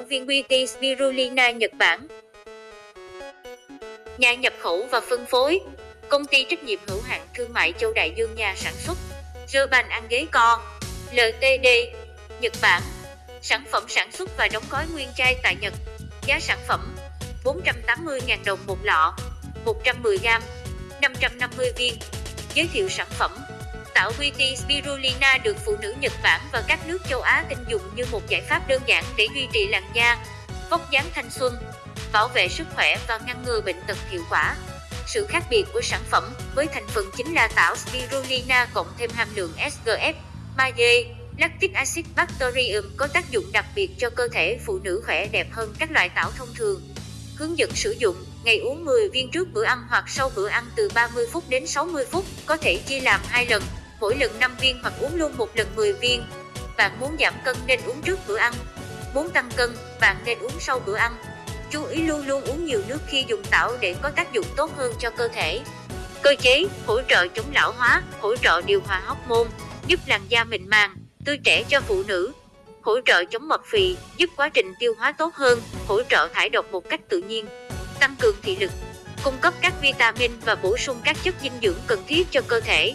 viên Beauty Spirulina Nhật Bản. Nhà nhập khẩu và phân phối. Công ty trách nhiệm hữu hạn thương mại Châu Đại Dương nhà sản xuất. Rơ ăn ghế co. LTD Nhật Bản. Sản phẩm sản xuất và đóng gói nguyên chai tại Nhật. Giá sản phẩm 480.000 đồng một lọ 110g 550 viên. Giới thiệu sản phẩm. Tảo Beauty Spirulina được phụ nữ Nhật Bản và các nước châu Á tin dùng như một giải pháp đơn giản để duy trì làn da, vóc dáng thanh xuân, bảo vệ sức khỏe và ngăn ngừa bệnh tật hiệu quả. Sự khác biệt của sản phẩm với thành phần chính là tảo spirulina cộng thêm hàm lượng SGF, magie, lactic acid bacterium có tác dụng đặc biệt cho cơ thể phụ nữ khỏe đẹp hơn các loại tảo thông thường. Hướng dẫn sử dụng, ngày uống 10 viên trước bữa ăn hoặc sau bữa ăn từ 30 phút đến 60 phút, có thể chia làm hai lần, mỗi lần 5 viên hoặc uống luôn một lần 10 viên. Bạn muốn giảm cân nên uống trước bữa ăn. Muốn tăng cân, bạn nên uống sau bữa ăn. Chú ý luôn luôn uống nhiều nước khi dùng tảo để có tác dụng tốt hơn cho cơ thể. Cơ chế, hỗ trợ chống lão hóa, hỗ trợ điều hòa hormone, giúp làn da mịn màng, tươi trẻ cho phụ nữ. Hỗ trợ chống mập phì, giúp quá trình tiêu hóa tốt hơn, hỗ trợ thải độc một cách tự nhiên. Tăng cường thị lực, cung cấp các vitamin và bổ sung các chất dinh dưỡng cần thiết cho cơ thể.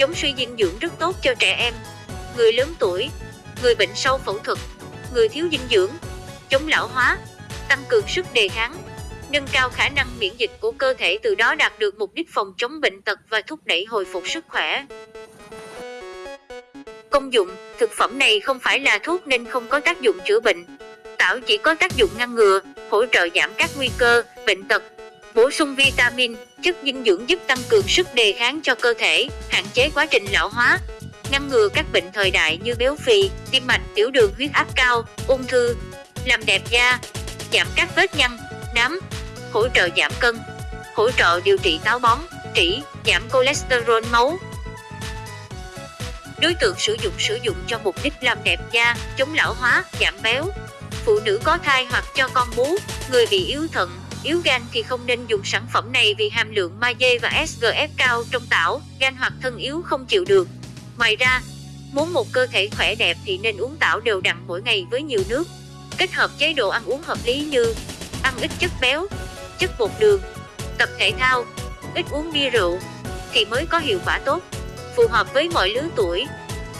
Chống suy dinh dưỡng rất tốt cho trẻ em, người lớn tuổi, người bệnh sau phẫu thuật, người thiếu dinh dưỡng, chống lão hóa, tăng cường sức đề kháng, nâng cao khả năng miễn dịch của cơ thể từ đó đạt được mục đích phòng chống bệnh tật và thúc đẩy hồi phục sức khỏe. Công dụng, thực phẩm này không phải là thuốc nên không có tác dụng chữa bệnh. Tảo chỉ có tác dụng ngăn ngừa, hỗ trợ giảm các nguy cơ, bệnh tật, bổ sung vitamin, chất dinh dưỡng giúp tăng cường sức đề kháng cho cơ thể, hạn chế quá trình lão hóa, ngăn ngừa các bệnh thời đại như béo phì, tim mạch, tiểu đường, huyết áp cao, ung thư, làm đẹp da, giảm các vết nhăn, nám, hỗ trợ giảm cân, hỗ trợ điều trị táo bón, trĩ, giảm cholesterol máu. Đối tượng sử dụng sử dụng cho mục đích làm đẹp da, chống lão hóa, giảm béo. Phụ nữ có thai hoặc cho con bú, người bị yếu thận, yếu gan thì không nên dùng sản phẩm này vì hàm lượng magie và SGF cao trong tảo, gan hoặc thân yếu không chịu được. Ngoài ra, muốn một cơ thể khỏe đẹp thì nên uống tảo đều đặn mỗi ngày với nhiều nước. Kết hợp chế độ ăn uống hợp lý như ăn ít chất béo, chất bột đường, tập thể thao, ít uống bia rượu thì mới có hiệu quả tốt. Phù hợp với mọi lứa tuổi.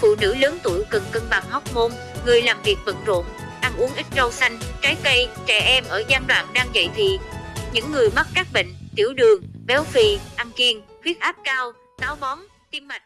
Phụ nữ lớn tuổi cần cân bằng hormone, người làm việc bận rộn, uống ít rau xanh, trái cây, trẻ em ở giai đoạn đang dậy thì. Những người mắc các bệnh tiểu đường, béo phì, ăn kiêng, huyết áp cao, táo bón, tim mạch